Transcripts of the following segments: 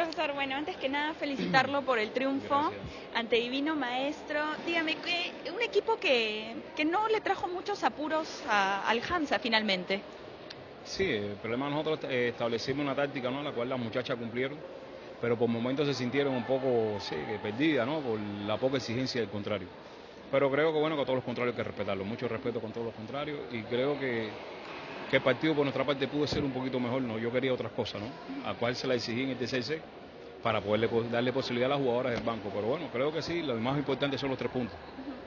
Profesor, bueno, antes que nada felicitarlo por el triunfo Gracias. ante Divino Maestro. Dígame, un equipo que, que no le trajo muchos apuros a- al Hansa finalmente. Sí, el problema nosotros eh, establecimos una táctica, ¿no? La cual las muchachas cumplieron, pero por momentos se sintieron un poco, sí, perdidas, ¿no? Por la poca exigencia del contrario. Pero creo que bueno que a todos los contrarios hay que respetarlo, mucho respeto con todos los contrarios y creo que, que el partido por nuestra parte pudo ser un poquito mejor, ¿no? Yo quería otras cosas, ¿no? A cual se la exigí en el TCC para poderle po- darle posibilidad a las jugadoras del banco. Pero bueno, creo que sí, lo más importante son los tres puntos,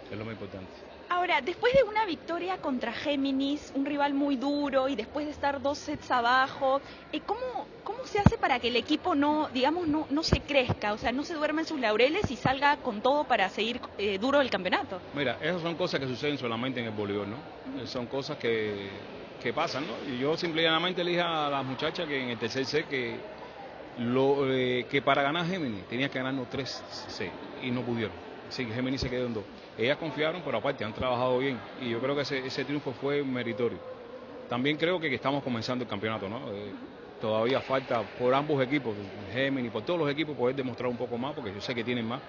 es lo más importante. Ahora, después de una victoria contra Géminis, un rival muy duro y después de estar dos sets abajo, eh, ¿cómo, ¿cómo se hace para que el equipo no, digamos, no, no se crezca? O sea, no se duerma en sus laureles y salga con todo para seguir eh, duro el campeonato. Mira, esas son cosas que suceden solamente en el voleibol, ¿no? Son cosas que, que pasan, ¿no? Y yo simplemente le dije a las muchachas que en el tercer set que, lo, eh, que para ganar Géminis tenía que ganarnos tres sets y no pudieron. Así que Géminis se quedó en dos. Ellas confiaron, pero aparte han trabajado bien y yo creo que ese, triunfo fue meritorio. También creo que, que estamos comenzando el campeonato, ¿no? Eh, todavía falta por ambos equipos, Géminis, por todos los equipos, poder demostrar un poco más, porque yo sé que tienen más.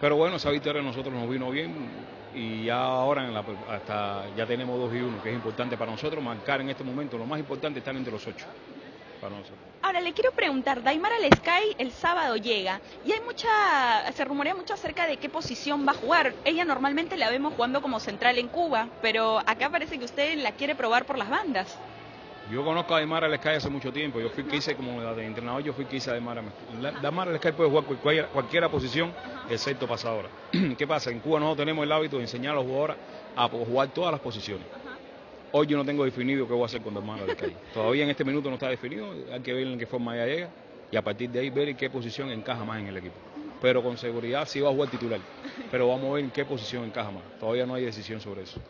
Pero bueno, esa victoria a nosotros nos vino bien y ya ahora en la- hasta ya tenemos 2 y 1, que es importante para nosotros marcar en este momento. Lo más importante es estar entre los 8 para nosotros. Ahora le quiero preguntar, Daimar al Sky el sábado llega y hay mucha, se rumorea mucho acerca de qué posición va a jugar. Ella normalmente la vemos jugando como central en Cuba, pero acá parece que usted la quiere probar por las bandas. Yo conozco a Aymar Alescay hace mucho tiempo. Yo fui que hice como de entrenador, yo fui que hice a Aymar. Aymar Alescay puede jugar cualquier, cualquiera posición, excepto pasadora. ¿Qué pasa? En Cuba nosotros tenemos el hábito de enseñar a los jugadores a jugar todas las posiciones. Hoy yo no tengo definido qué voy a hacer con Aymar Alescay. Todavía en este minuto no está definido. Hay que ver en qué forma ella llega y a partir de ahí ver en qué posición encaja más en el equipo. Pero con seguridad sí va a jugar titular. Pero vamos a ver en qué posición encaja más. Todavía no hay decisión sobre eso.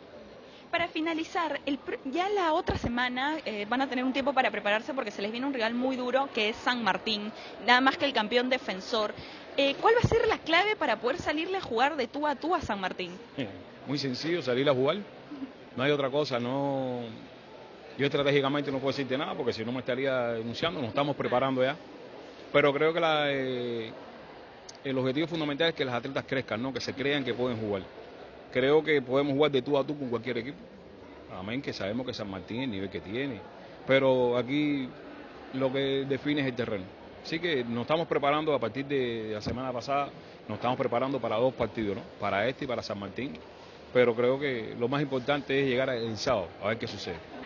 Para finalizar, el ya la otra semana eh, van a tener un tiempo para prepararse porque se les viene un rival muy duro que es San Martín, nada más que el campeón defensor. Eh, ¿Cuál va a ser la clave para poder salirle a jugar de tú a tú a San Martín? Muy sencillo, salir a jugar. No hay otra cosa, no. Yo estratégicamente no puedo decirte nada porque si no me estaría denunciando, nos estamos preparando ya. Pero creo que la, eh, el objetivo fundamental es que las atletas crezcan, ¿no? que se crean que pueden jugar. Creo que podemos jugar de tú a tú con cualquier equipo. Amén, que sabemos que San Martín, el nivel que tiene. Pero aquí lo que define es el terreno. Así que nos estamos preparando a partir de la semana pasada, nos estamos preparando para dos partidos, ¿no? Para este y para San Martín. Pero creo que lo más importante es llegar el sábado, a ver qué sucede.